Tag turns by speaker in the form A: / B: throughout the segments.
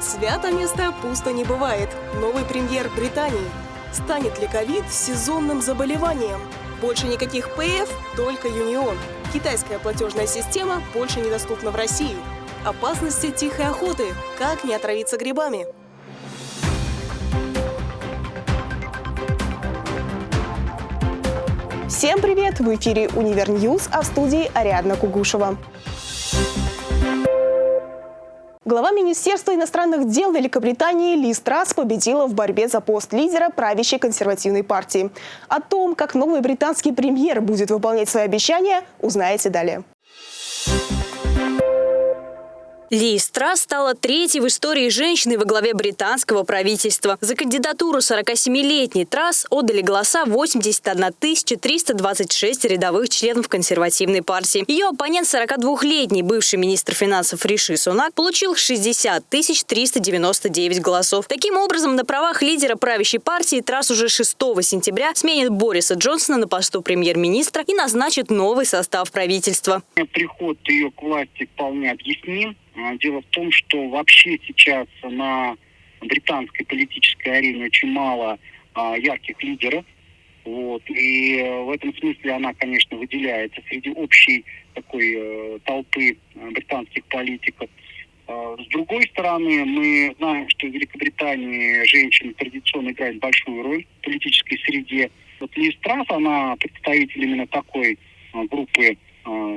A: Свято место пусто не бывает. Новый премьер Британии. Станет ли ковид сезонным заболеванием? Больше никаких ПФ, только Union. Китайская платежная система больше недоступна в России. Опасности тихой охоты. Как не отравиться грибами? Всем привет! В эфире «Univer News», а в студии Ариадна Кугушева. Глава Министерства иностранных дел Великобритании Ли Страс победила в борьбе за пост лидера правящей консервативной партии. О том, как новый британский премьер будет выполнять свои обещания, узнаете далее.
B: Ли Страс стала третьей в истории женщиной во главе британского правительства. За кандидатуру 47-летней Трасс отдали голоса 81 326 рядовых членов консервативной партии. Ее оппонент 42-летний бывший министр финансов Риши Сунак получил 60 399 голосов. Таким образом, на правах лидера правящей партии Трасс уже 6 сентября сменит Бориса Джонсона на посту премьер-министра и назначит новый состав правительства.
C: Приход ее к власти вполне объясним. А, дело в том, что вообще сейчас на британской политической арене очень мало а, ярких лидеров. Вот. И э, в этом смысле она, конечно, выделяется среди общей такой э, толпы э, британских политиков. Э, с другой стороны, мы знаем, что в Великобритании женщины традиционно играют большую роль в политической среде. Вот Лиз Трасс, она представитель именно такой группы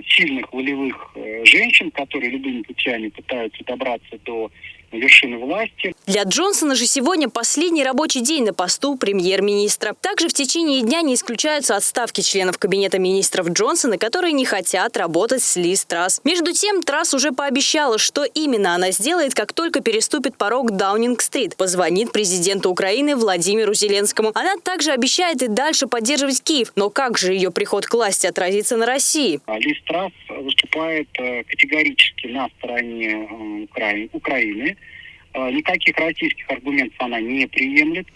C: сильных волевых э, женщин, которые любыми путями пытаются добраться до вершины власти.
B: Для Джонсона же сегодня последний рабочий день на посту премьер-министра. Также в течение дня не исключаются отставки членов кабинета министров Джонсона, которые не хотят работать с Ли Трасс. Между тем, Трасс уже пообещала, что именно она сделает, как только переступит порог Даунинг-стрит. Позвонит президенту Украины Владимиру Зеленскому. Она также обещает и дальше поддерживать Киев. Но как же ее приход к власти отразится на России?
C: Ли Трасс выступает э, категорически на стороне э, Украины. Э, никаких российских аргументов она не приемлет.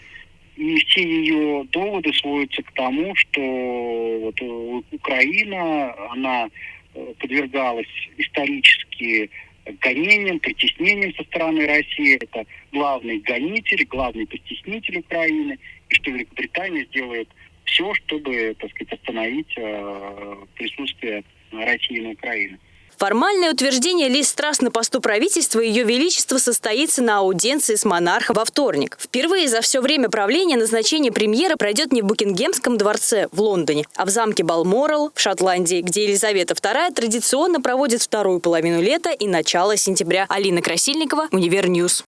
C: И все ее доводы сводятся к тому, что вот Украина, она подвергалась исторически гонениям, притеснениям со стороны России. Это главный гонитель, главный притеснитель Украины. И что Великобритания сделает все, чтобы, так сказать, остановить э, присутствие России на Украине.
B: Формальное утверждение Лиз Трасс на посту правительства Ее Величество состоится на аудиенции с монархом во вторник. Впервые за все время правления назначение премьера пройдет не в Букингемском дворце в Лондоне, а в замке Балморал в Шотландии, где Елизавета II традиционно проводит вторую половину лета и начало сентября. Алина Красильникова, Univer News.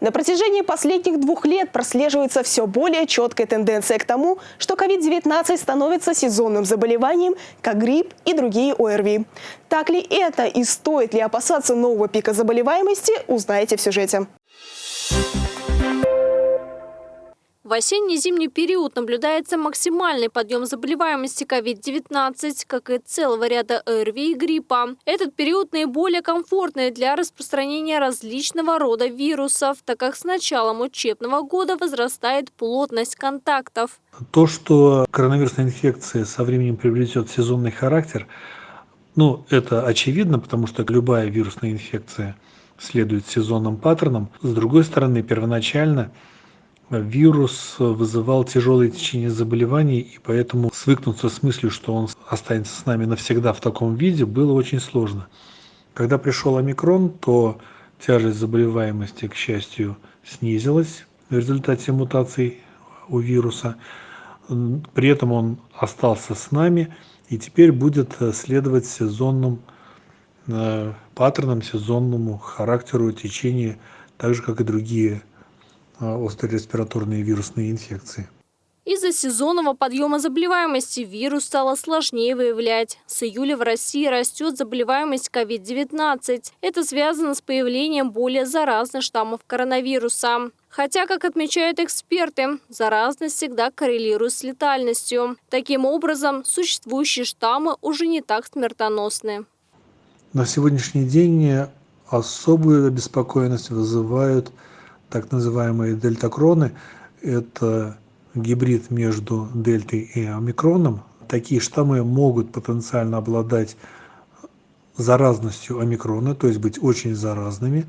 A: На протяжении последних двух лет прослеживается все более четкая тенденция к тому, что COVID-19 становится сезонным заболеванием, как грипп и другие ОРВИ. Так ли это и стоит ли опасаться нового пика заболеваемости, узнаете в сюжете.
D: В осенне-зимний период наблюдается максимальный подъем заболеваемости COVID-19, как и целого ряда ОРВИ и гриппа. Этот период наиболее комфортный для распространения различного рода вирусов, так как с началом учебного года возрастает плотность контактов.
E: То, что коронавирусная инфекция со временем приобретет сезонный характер, ну, это очевидно, потому что любая вирусная инфекция следует сезонным паттернам. С другой стороны, первоначально – вирус вызывал тяжелое течение заболеваний, и поэтому свыкнуться с мыслью, что он останется с нами навсегда в таком виде, было очень сложно. Когда пришел омикрон, то тяжесть заболеваемости, к счастью, снизилась в результате мутаций у вируса. При этом он остался с нами и теперь будет следовать сезонным э, паттернам, сезонному характеру течения, так же, как и другие острые респираторные вирусные инфекции.
D: Из-за сезонного подъема заболеваемости вирус стало сложнее выявлять. С июля в России растет заболеваемость COVID-19. Это связано с появлением более заразных штаммов коронавируса. Хотя, как отмечают эксперты, заразность всегда коррелирует с летальностью. Таким образом, существующие штаммы уже не так смертоносны.
E: На сегодняшний день особую обеспокоенность вызывают так называемые дельтакроны. Это гибрид между дельтой и омикроном. Такие штаммы могут потенциально обладать заразностью омикрона, то есть быть очень заразными,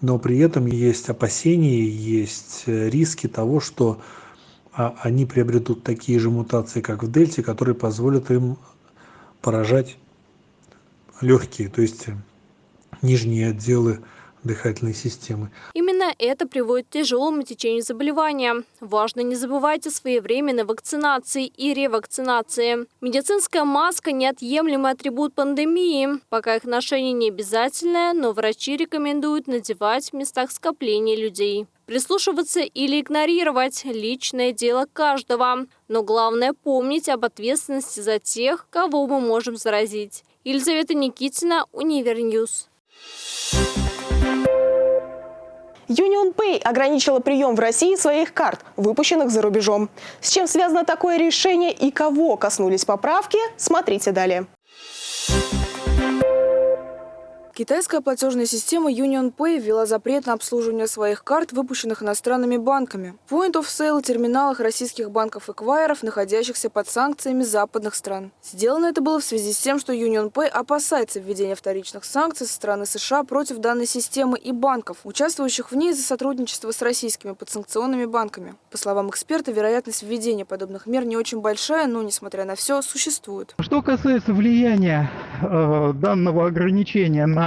E: но при этом есть опасения, есть риски того, что а, они приобретут такие же мутации, как в дельте, которые позволят им поражать легкие, то есть нижние отделы дыхательной системы.
D: Это приводит к тяжелому течению заболевания. Важно не забывать о своевременной вакцинации и ревакцинации. Медицинская маска – неотъемлемый атрибут пандемии. Пока их ношение не обязательное, но врачи рекомендуют надевать в местах скопления людей. Прислушиваться или игнорировать – личное дело каждого. Но главное – помнить об ответственности за тех, кого мы можем заразить. Елизавета Никитина, Univer News.
F: UnionPay ограничила прием в России своих карт, выпущенных за рубежом. С чем связано такое решение и кого коснулись поправки, смотрите далее. Китайская платежная система UnionPay ввела запрет на обслуживание своих карт, выпущенных иностранными банками. Point of Sale терминалах российских банков-эквайеров, находящихся под санкциями западных стран. Сделано это было в связи с тем, что UnionPay опасается введения вторичных санкций со стороны США против данной системы и банков, участвующих в ней за сотрудничество с российскими подсанкционными банками. По словам эксперта, вероятность введения подобных мер не очень большая, но, несмотря на все, существует.
G: Что касается влияния э, данного ограничения на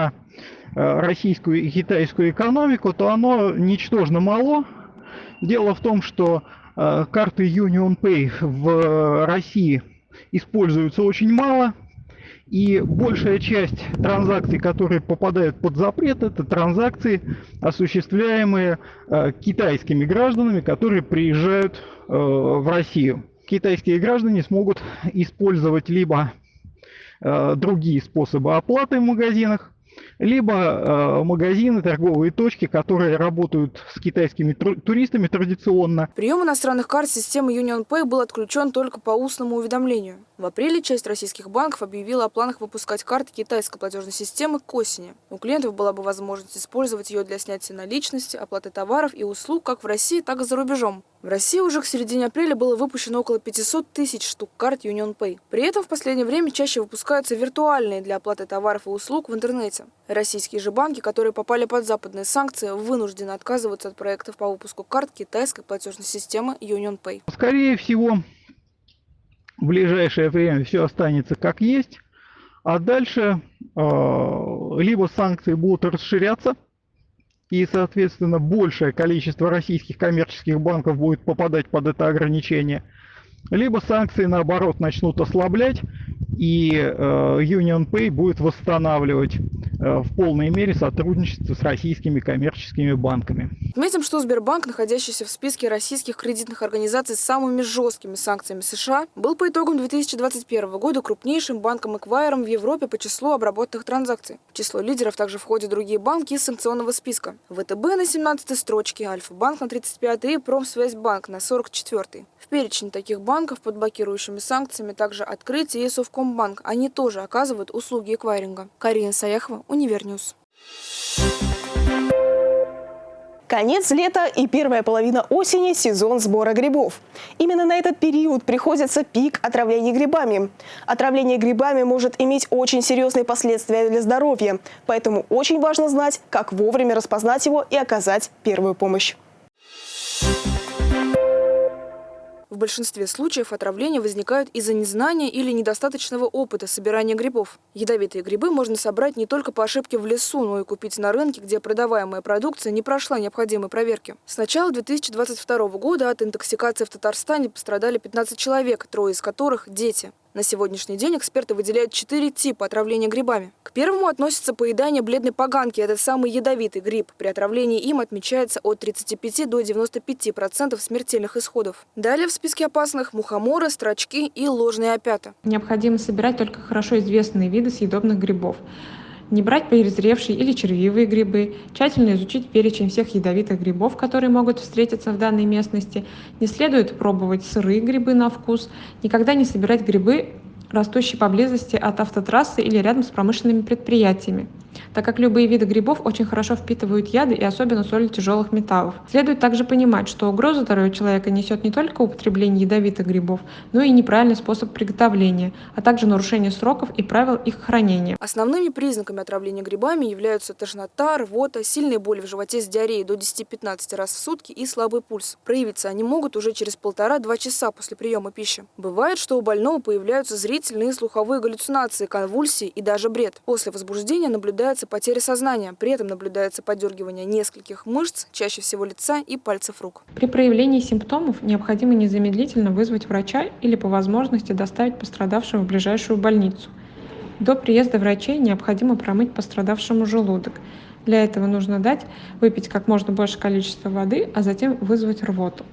G: российскую и китайскую экономику, то оно ничтожно мало. Дело в том, что э, карты UnionPay в России используются очень мало, и большая часть транзакций, которые попадают под запрет, это транзакции, осуществляемые э, китайскими гражданами, которые приезжают в Россию. Китайские граждане смогут использовать либо другие способы оплаты в магазинах, либо э, магазины, торговые точки, которые работают с китайскими туристами традиционно.
F: Прием иностранных карт системы UnionPay был отключен только по устному уведомлению. В апреле часть российских банков объявила о планах выпускать карты китайской платежной системы к осени. У клиентов была бы возможность использовать ее для снятия наличности, оплаты товаров и услуг как в России, так и за рубежом. В России уже к середине апреля было выпущено около 500 тысяч штук карт UnionPay. При этом в последнее время чаще выпускаются виртуальные для оплаты товаров и услуг в интернете. Российские же банки, которые попали под западные санкции, вынуждены отказываться от проектов по выпуску карт китайской платежной системы UnionPay.
G: Скорее всего, в ближайшее время все останется как есть, а дальше э, либо санкции будут расширяться, и, соответственно, большее количество российских коммерческих банков будет попадать под это ограничение, либо санкции, наоборот, начнут ослаблять, и э, UnionPay будет восстанавливать в полной мере сотрудничество с российскими коммерческими банками.
F: Отметим, что Сбербанк, находящийся в списке российских кредитных организаций с самыми жесткими санкциями США, был по итогам 2021 года крупнейшим банком-эквайером в Европе по числу обработанных транзакций. В число лидеров также входят другие банки из санкционного списка. ВТБ на 17 строчке, Альфа-банк на 35 и Промсвязьбанк на 44 В перечень таких банков под блокирующими санкциями также Открытие и Совкомбанк. Они тоже оказывают услуги эквайринга. Карина Саяхова, Univer News. Конец лета и первая половина осени – сезон сбора грибов. Именно на этот период приходится пик отравления грибами. Отравление грибами может иметь очень серьезные последствия для здоровья, поэтому очень важно знать, как вовремя распознать его и оказать первую помощь. В большинстве случаев отравления возникают из-за незнания или недостаточного опыта собирания грибов. Ядовитые грибы можно собрать не только по ошибке в лесу, но и купить на рынке, где продаваемая продукция не прошла необходимой проверки. С начала 2022 года от интоксикации в Татарстане пострадали 15 человек, трое из которых – дети. На сегодняшний день эксперты выделяют четыре типа отравления грибами. К первому относится поедание бледной поганки. Это самый ядовитый гриб. При отравлении им отмечается от 35 до 95% смертельных исходов. Далее в списке опасных мухоморы, строчки и ложные опята.
H: Необходимо собирать только хорошо известные виды съедобных грибов не брать перезревшие или червивые грибы, тщательно изучить перечень всех ядовитых грибов, которые могут встретиться в данной местности, не следует пробовать сырые грибы на вкус, никогда не собирать грибы, растущие поблизости от автотрассы или рядом с промышленными предприятиями. Так как любые виды грибов очень хорошо впитывают яды и особенно соли тяжелых металлов. Следует также понимать, что угрозу здоровью человека несет не только употребление ядовитых грибов, но и неправильный способ приготовления, а также нарушение сроков и правил их хранения.
F: Основными признаками отравления грибами являются тошнота, рвота, сильные боли в животе с диареей до 10-15 раз в сутки и слабый пульс. Проявиться они могут уже через полтора-два часа после приема пищи. Бывает, что у больного появляются зрительные и слуховые галлюцинации, конвульсии и даже бред. После возбуждения наблюдается потеря сознания, при этом наблюдается подергивание нескольких мышц, чаще всего лица и пальцев рук.
H: При проявлении симптомов необходимо незамедлительно вызвать врача или по возможности доставить пострадавшего в ближайшую больницу. До приезда врачей необходимо промыть пострадавшему желудок. Для этого нужно дать выпить как можно больше количества воды, а затем вызвать рвоту.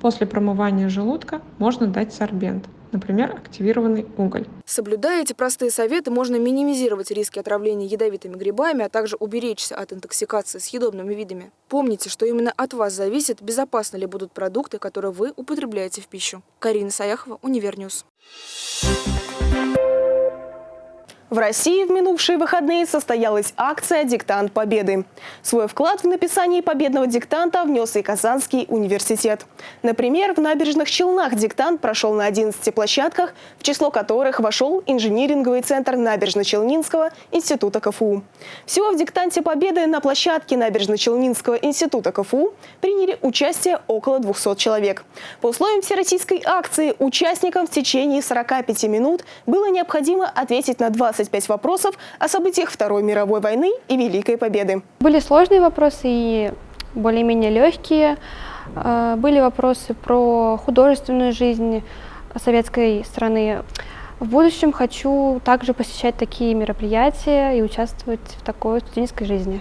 H: После промывания желудка можно дать сорбент, например, активированный уголь.
F: Соблюдая эти простые советы, можно минимизировать риски отравления ядовитыми грибами, а также уберечься от интоксикации съедобными видами. Помните, что именно от вас зависит, безопасны ли будут продукты, которые вы употребляете в пищу. Карина Саяхова, Univer News.
A: В России в минувшие выходные состоялась акция «Диктант Победы». Свой вклад в написание победного диктанта внес и Казанский университет. Например, в набережных Челнах диктант прошел на 11 площадках, в число которых вошел инжиниринговый центр Набережно-Челнинского института КФУ. Всего в диктанте Победы на площадке Набережно-Челнинского института КФУ приняли участие около 200 человек. По условиям всероссийской акции участникам в течение 45 минут было необходимо ответить на 20 25 вопросов о событиях Второй мировой войны и Великой Победы.
I: Были сложные вопросы и более-менее легкие. Э, были вопросы про художественную жизнь советской страны. В будущем хочу также посещать такие мероприятия и участвовать в такой студенческой жизни.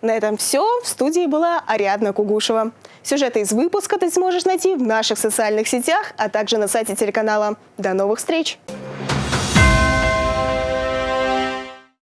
A: На этом все. В студии была Ариадна Кугушева. Сюжеты из выпуска ты сможешь найти в наших социальных сетях, а также на сайте телеканала. До новых встреч!